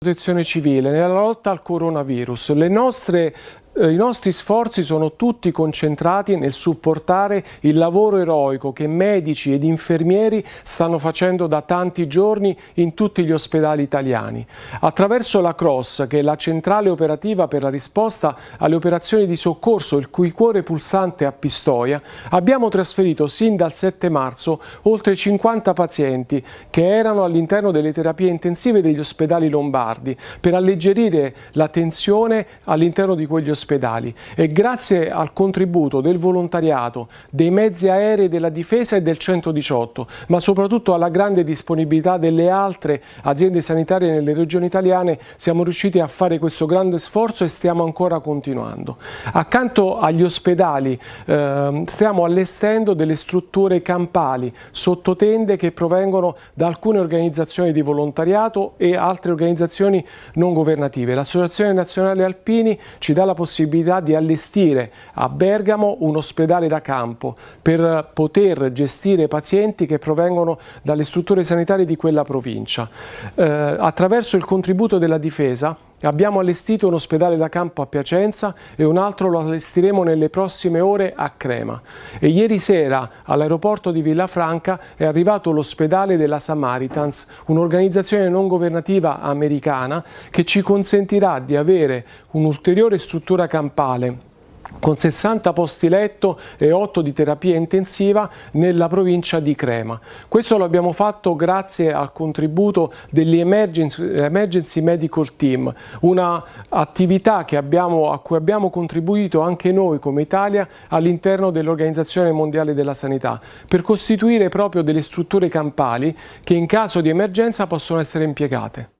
protezione civile nella lotta al coronavirus. Le nostre i nostri sforzi sono tutti concentrati nel supportare il lavoro eroico che medici ed infermieri stanno facendo da tanti giorni in tutti gli ospedali italiani. Attraverso la CROSS, che è la centrale operativa per la risposta alle operazioni di soccorso, il cui cuore pulsante a Pistoia, abbiamo trasferito sin dal 7 marzo oltre 50 pazienti che erano all'interno delle terapie intensive degli ospedali lombardi per alleggerire la tensione all'interno di quegli ospedali ospedali e grazie al contributo del volontariato, dei mezzi aerei della difesa e del 118, ma soprattutto alla grande disponibilità delle altre aziende sanitarie nelle regioni italiane, siamo riusciti a fare questo grande sforzo e stiamo ancora continuando. Accanto agli ospedali eh, stiamo allestendo delle strutture campali, sottotende che provengono da alcune organizzazioni di volontariato e altre organizzazioni non governative. L'Associazione Nazionale Alpini ci dà la possibilità possibilità di allestire a Bergamo un ospedale da campo per poter gestire pazienti che provengono dalle strutture sanitarie di quella provincia. Eh, attraverso il contributo della difesa Abbiamo allestito un ospedale da campo a Piacenza e un altro lo allestiremo nelle prossime ore a Crema. E ieri sera all'aeroporto di Villafranca è arrivato l'ospedale della Samaritans, un'organizzazione non governativa americana che ci consentirà di avere un'ulteriore struttura campale con 60 posti letto e 8 di terapia intensiva nella provincia di Crema. Questo lo abbiamo fatto grazie al contributo degli Emergency, Emergency Medical Team, un'attività a cui abbiamo contribuito anche noi come Italia all'interno dell'Organizzazione Mondiale della Sanità, per costituire proprio delle strutture campali che in caso di emergenza possono essere impiegate.